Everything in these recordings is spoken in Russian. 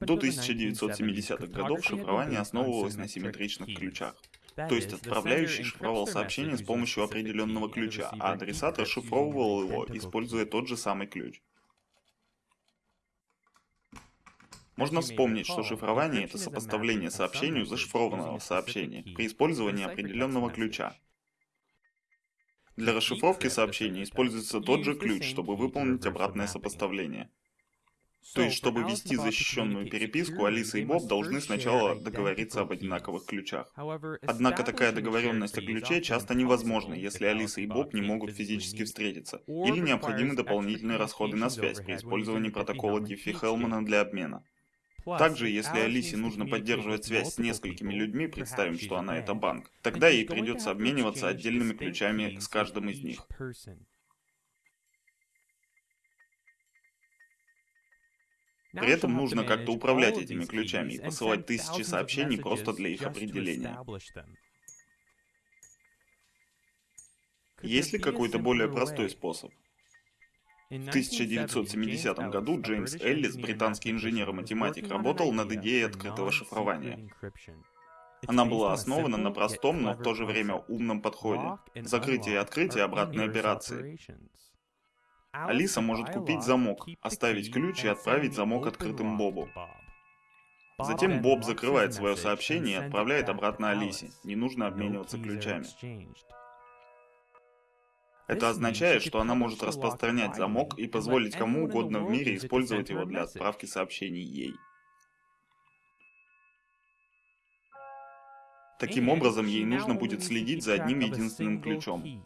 До 1970-х годов шифрование основывалось на симметричных ключах. То есть отправляющий шифровал сообщение с помощью определенного ключа, а адресат расшифровывал его, используя тот же самый ключ. Можно вспомнить, что шифрование — это сопоставление сообщению зашифрованного сообщения при использовании определенного ключа. Для расшифровки сообщения используется тот же ключ, чтобы выполнить обратное сопоставление. То есть, чтобы вести защищенную переписку, Алиса и Боб должны сначала договориться об одинаковых ключах. Однако такая договоренность о ключе часто невозможна, если Алиса и Боб не могут физически встретиться, или необходимы дополнительные расходы на связь при использовании протокола Диффи-Хелмана для обмена. Также, если Алисе нужно поддерживать связь с несколькими людьми, представим, что она это банк, тогда ей придется обмениваться отдельными ключами с каждым из них. При этом нужно как-то управлять этими ключами и посылать тысячи сообщений просто для их определения. Есть ли какой-то более простой способ? В 1970 году Джеймс Эллис, британский инженер и математик, работал над идеей открытого шифрования. Она была основана на простом, но в то же время умном подходе. Закрытие и открытие обратной операции. Алиса может купить замок, оставить ключ и отправить замок открытым Бобу. Затем Боб закрывает свое сообщение и отправляет обратно Алисе. Не нужно обмениваться ключами. Это означает, что она может распространять замок и позволить кому угодно в мире использовать его для отправки сообщений ей. Таким образом, ей нужно будет следить за одним единственным ключом.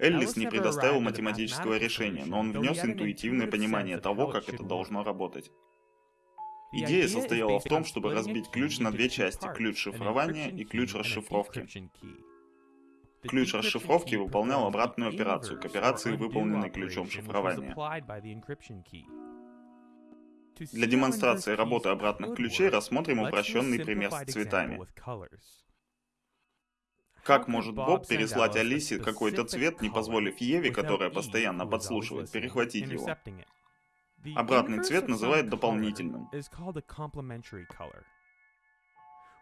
Эллис не предоставил математического решения, но он внес интуитивное понимание того, как это должно работать. Идея состояла в том, чтобы разбить ключ на две части – ключ шифрования и ключ расшифровки. Ключ расшифровки выполнял обратную операцию к операции, выполненной ключом шифрования. Для демонстрации работы обратных ключей рассмотрим упрощенный пример с цветами. Как может Боб переслать Алисе какой-то цвет, не позволив Еве, которая постоянно подслушивает, перехватить его? Обратный цвет называют дополнительным.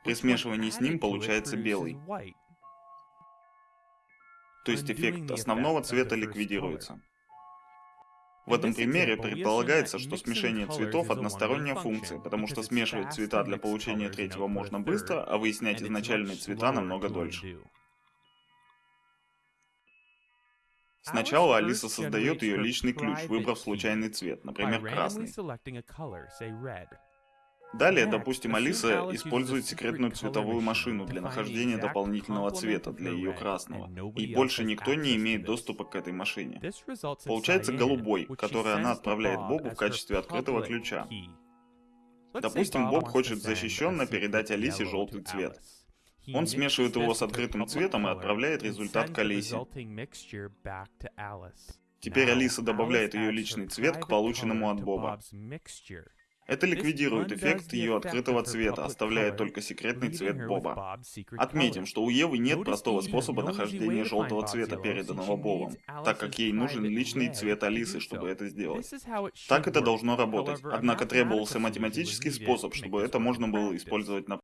При смешивании с ним получается белый. То есть эффект основного цвета ликвидируется. В этом примере предполагается, что смешение цветов — односторонняя функция, потому что смешивать цвета для получения третьего можно быстро, а выяснять изначальные цвета намного дольше. Сначала Алиса создает ее личный ключ, выбрав случайный цвет, например, красный. Далее, допустим, Алиса использует секретную цветовую машину для нахождения дополнительного цвета для ее красного, и больше никто не имеет доступа к этой машине. Получается голубой, который она отправляет Бобу в качестве открытого ключа. Допустим, Боб хочет защищенно передать Алисе желтый цвет. Он смешивает его с открытым цветом и отправляет результат к Алисе. Теперь Алиса добавляет ее личный цвет к полученному от Боба. Это ликвидирует эффект ее открытого цвета, оставляя только секретный цвет Боба. Отметим, что у Евы нет простого способа нахождения желтого цвета, переданного Бобом, так как ей нужен личный цвет Алисы, чтобы это сделать. Так это должно работать, однако требовался математический способ, чтобы это можно было использовать на